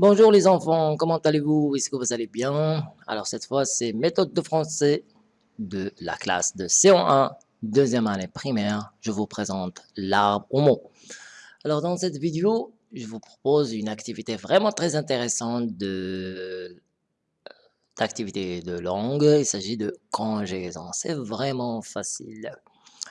Bonjour les enfants, comment allez-vous? Est-ce que vous allez bien? Alors cette fois, c'est méthode de français de la classe de CO1, deuxième année primaire. Je vous présente l'arbre au mot. Alors dans cette vidéo, je vous propose une activité vraiment très intéressante de d'activité de langue. Il s'agit de conjugaison. C'est vraiment facile.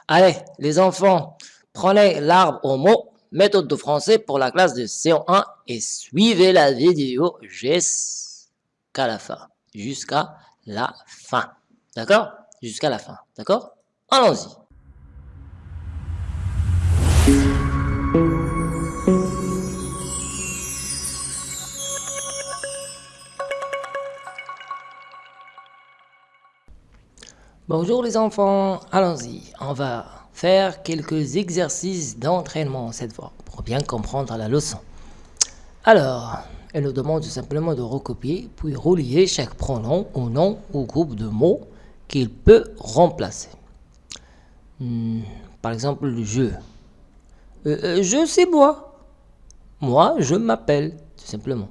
Allez, les enfants, prenez l'arbre au mot méthode de français pour la classe de CO1 et suivez la vidéo jusqu'à la fin. Jusqu'à la fin. D'accord? Jusqu'à la fin. D'accord? Allons-y. Bonjour les enfants, allons-y, on va faire quelques exercices d'entraînement cette fois, pour bien comprendre la leçon. Alors, elle nous demande simplement de recopier, puis relier chaque pronom au nom ou groupe de mots qu'il peut remplacer. Hmm, par exemple, je. Euh, euh, je, c'est moi. Moi, je m'appelle, tout simplement.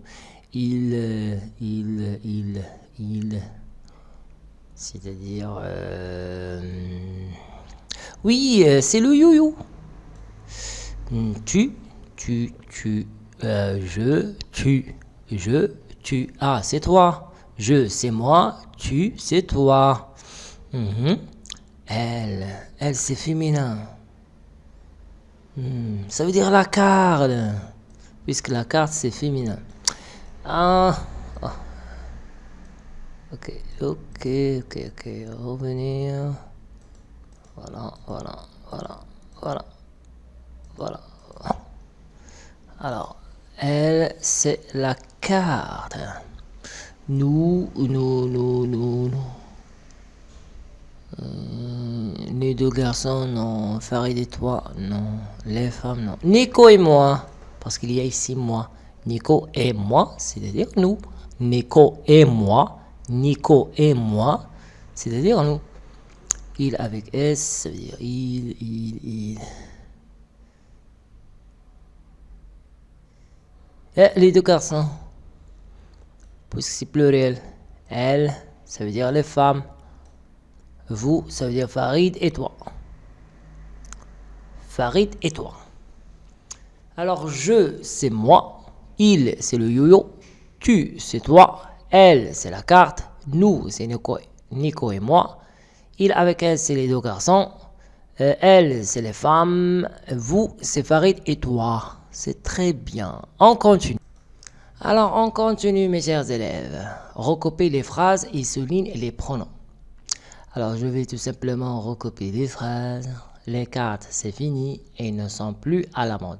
Il, euh, il, il, il, c'est-à-dire... Oui, euh, c'est le yo-yo. Hmm, tu, tu, tu, euh, je, tu, je, tu. Ah, c'est toi. Je, c'est moi. Tu, c'est toi. Mhm. Elle, elle, c'est féminin. Hmm, ça veut dire la carte. Puisque la carte, c'est féminin. Ah. ah. Ok, ok, ok, ok. Revenir. Voilà, voilà, voilà, voilà, voilà. Alors, elle, c'est la carte. Nous, nous, nous, nous, nous. Euh, les deux garçons, non. Farid et toi, non. Les femmes, non. Nico et moi, parce qu'il y a ici moi. Nico et moi, c'est-à-dire nous. Nico et moi, Nico et moi, c'est-à-dire nous. Il avec S, ça veut dire il, il, il. Et les deux garçons. Puisque c'est pluriel. Elle, ça veut dire les femmes. Vous, ça veut dire Farid et toi. Farid et toi. Alors, je, c'est moi. Il, c'est le yo-yo. Tu, c'est toi. Elle, c'est la carte. Nous, c'est Nico, Nico et moi. Il avec elle, c'est les deux garçons. Euh, elle, c'est les femmes. Vous, c'est Farid et toi. C'est très bien. On continue. Alors, on continue, mes chers élèves. Recopier les phrases et souligne les pronoms. Alors, je vais tout simplement recopier les phrases. Les cartes, c'est fini et ne sont plus à la mode.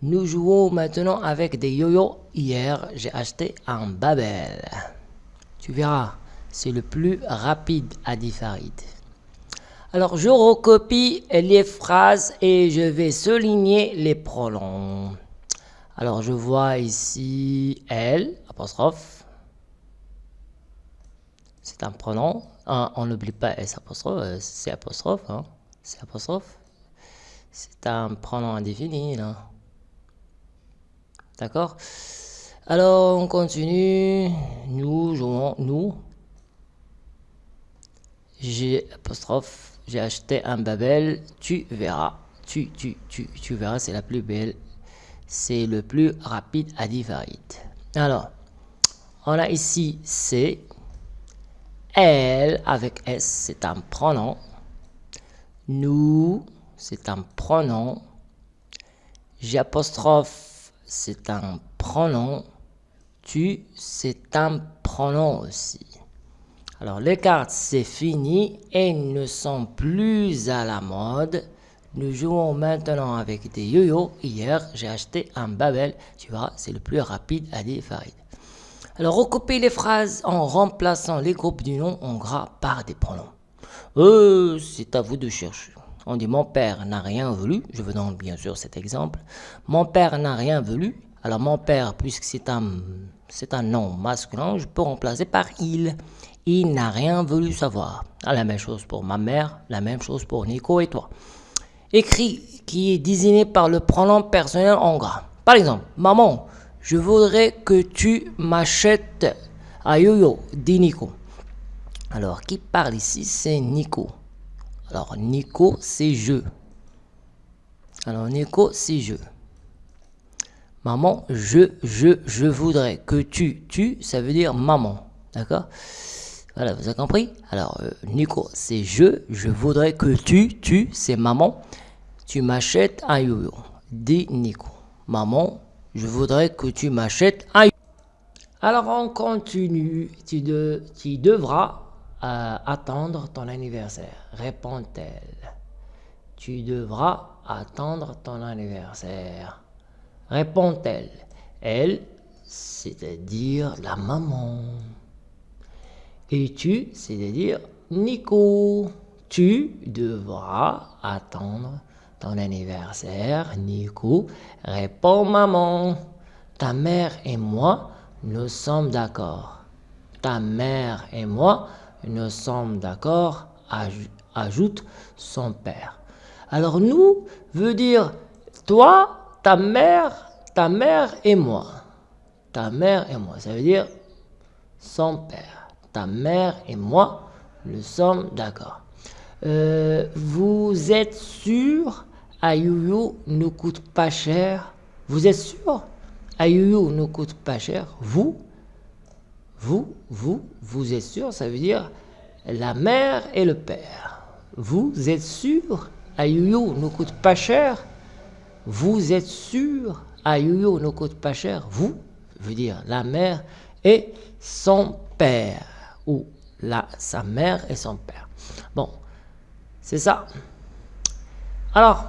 Nous jouons maintenant avec des yo-yo. Hier, j'ai acheté un Babel. Tu verras, c'est le plus rapide, a dit Farid. Alors, je recopie les phrases et je vais souligner les pronoms. Alors, je vois ici elle, apostrophe. C'est un pronom. on n'oublie pas S apostrophe, euh, c'est apostrophe. Hein. C'est apostrophe. C'est un pronom indéfini. D'accord? Alors, on continue. Nous jouons, nous, j'ai acheté un Babel, tu verras, tu, verras, c'est la plus belle, c'est le plus rapide à Farid. Alors, on a ici c'est elle avec S, c'est un pronom, nous, c'est un pronom, j'ai c'est un pronom, tu, c'est un pronom aussi. Alors les cartes c'est fini et ne sont plus à la mode. Nous jouons maintenant avec des yo-yo. Hier j'ai acheté un Babel. Tu vois c'est le plus rapide à Farid. Alors recopiez les phrases en remplaçant les groupes du nom en gras par des pronoms. Euh, c'est à vous de chercher. On dit mon père n'a rien voulu. Je veux donc bien sûr cet exemple. Mon père n'a rien voulu. Alors mon père, puisque c'est un, c'est un nom masculin, je peux remplacer par il. Il n'a rien voulu savoir. Ah, la même chose pour ma mère, la même chose pour Nico et toi. Écrit qui est désigné par le pronom personnel en gras. Par exemple, maman, Je voudrais que tu m'achètes un yo-yo, dit Nico. Alors, qui parle ici, c'est Nico. Alors, Nico, c'est je. Alors, Nico, c'est je. Maman, je, je, je voudrais que tu, tu, ça veut dire maman. D'accord? Voilà, vous avez compris? Alors, euh, Nico, c'est je, je voudrais que tu, tu, c'est maman, tu m'achètes un yo-yo. Dit Nico. Maman, je voudrais que tu m'achètes un yo-yo. Alors, on continue. Tu, de, devras euh, attendre ton anniversaire, répond-elle. Tu devras attendre ton anniversaire, répond-elle. Elle, c'est-à-dire la maman. Et tu, c'est-à-dire Nico. Tu devras attendre ton anniversaire, Nico, répond maman. Ta mère et moi, nous sommes d'accord. Ta mère et moi, nous sommes d'accord, ajoute son père. Alors nous veut dire toi, ta mère, ta mère et moi. Ta mère et moi, ça veut dire son père. Ta mère et moi, nous sommes d'accord. Euh, vous êtes sûr Ayuyu ne coûte pas cher? Vous êtes sûr? Ayuyu ne coûte pas cher? Vous? Vous, vous, vous êtes sûr, ça veut dire la mère et le père. Vous êtes sûr? Ayuyo ne coûte pas cher? Vous êtes sûr? Ayuyo ne coûte pas cher? Vous, veut dire la mère et son père. Ou la, sa mère et son père. Bon, c'est ça. Alors,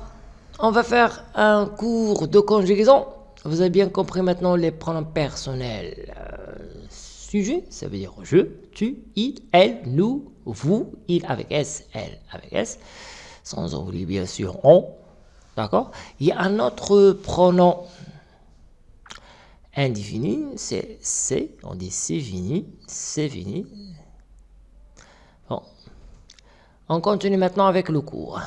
on va faire un cours de conjugaison. Vous avez bien compris maintenant les pronoms personnels. Euh, sujet, ça veut dire je, tu, il, elle, nous, vous, il avec S, elle avec S, sans oublier bien sûr on, d'accord? Il y a un autre pronom indéfini, c'est c'est, on dit c'est fini, c'est fini. Bon, on continue maintenant avec le cours.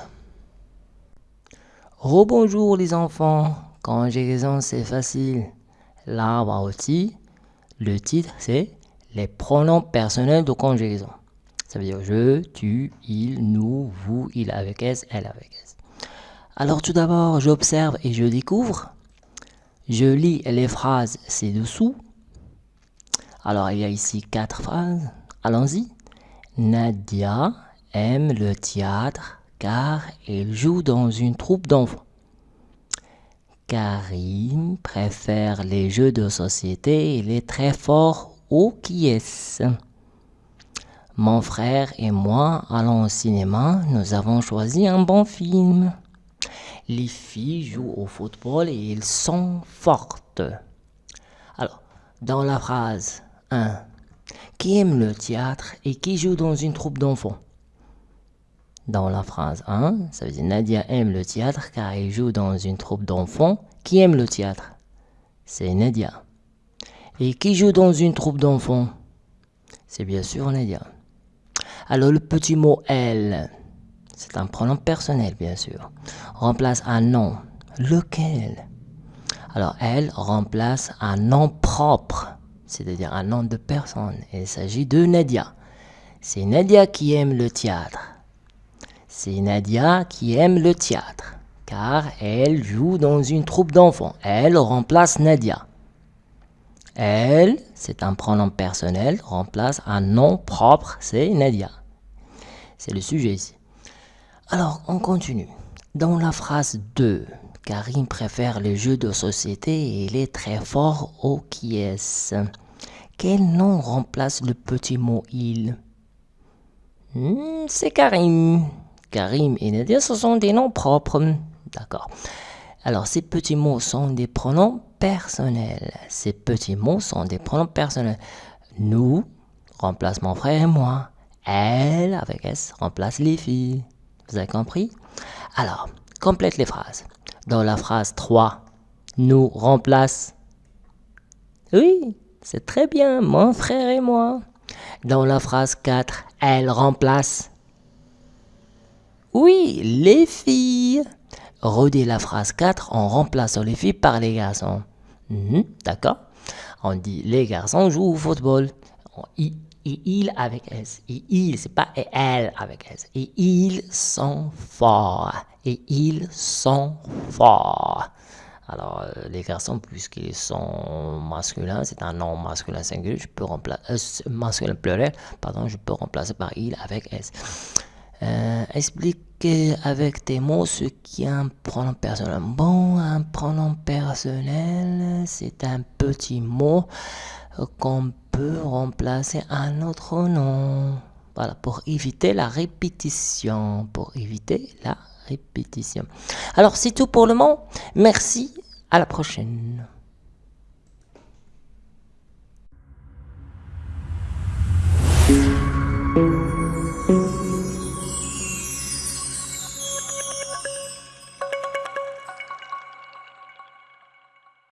Rebonjour les enfants, conjugaison c'est facile. Là, aussi, le titre, c'est les pronoms personnels de conjugaison. Ça veut dire je, tu, il, nous, vous, il avec S, elle avec S. Alors tout d'abord, j'observe et je découvre. Je lis les phrases ci-dessous. Alors il y a ici quatre phrases. Allons-y. Nadia aime le théâtre car elle joue dans une troupe d'enfants. Karim préfère les jeux de société, il est très fort au est Mon frère et moi allons au cinéma, nous avons choisi un bon film. Les filles jouent au football et elles sont fortes. Alors, dans la phrase 1, qui aime le théâtre et qui joue dans une troupe d'enfants? Dans la phrase 1, ça veut dire Nadia aime le théâtre car elle joue dans une troupe d'enfants. Qui aime le théâtre C'est Nadia. Et qui joue dans une troupe d'enfants? C'est bien sûr Nadia. Alors le petit mot elle, c'est un pronom personnel bien sûr, remplace un nom. Lequel? Alors elle remplace un nom propre, c'est-à-dire un nom de personne. Il s'agit de Nadia. C'est Nadia qui aime le théâtre. C'est Nadia qui aime le théâtre, car elle joue dans une troupe d'enfants. Elle remplace Nadia. Elle, c'est un pronom personnel, remplace un nom propre, c'est Nadia. C'est le sujet ici. Alors, on continue. Dans la phrase 2, Karim préfère les jeux de société et il est très fort au qui. Quel nom remplace le petit mot il? Hmm, C'est Karim. Karim et Nadia, ce sont des noms propres. D'accord. Alors, ces petits mots sont des pronoms personnels. Ces petits mots sont des pronoms personnels. Nous remplace mon frère et moi. Elle, avec S, remplace les filles. Vous avez compris? Alors, complète les phrases. Dans la phrase 3, nous remplace. Oui, c'est très bien, mon frère et moi. Dans la phrase 4, elle remplace. Oui, les filles. Redis la phrase 4 en remplaçant les filles par les garçons. Mhm, d'accord On dit les garçons jouent au football. Avec S. Il, c'est pas et elle avec S. Et ils sont forts. Et ils sont forts. Alors, euh, les garçons, puisqu'ils sont masculins, c'est un nom masculin singulier, je peux remplacer, euh, masculin pluriel, pardon, je peux remplacer par il avec S. Euh, explique avec tes mots ce qui est un pronom personnel. Bon, un pronom personnel, c'est un petit mot qu'on peut remplacer un autre nom. Voilà, pour éviter la répétition. Pour éviter la répétition. Alors, c'est tout pour le moment. Merci. À la prochaine.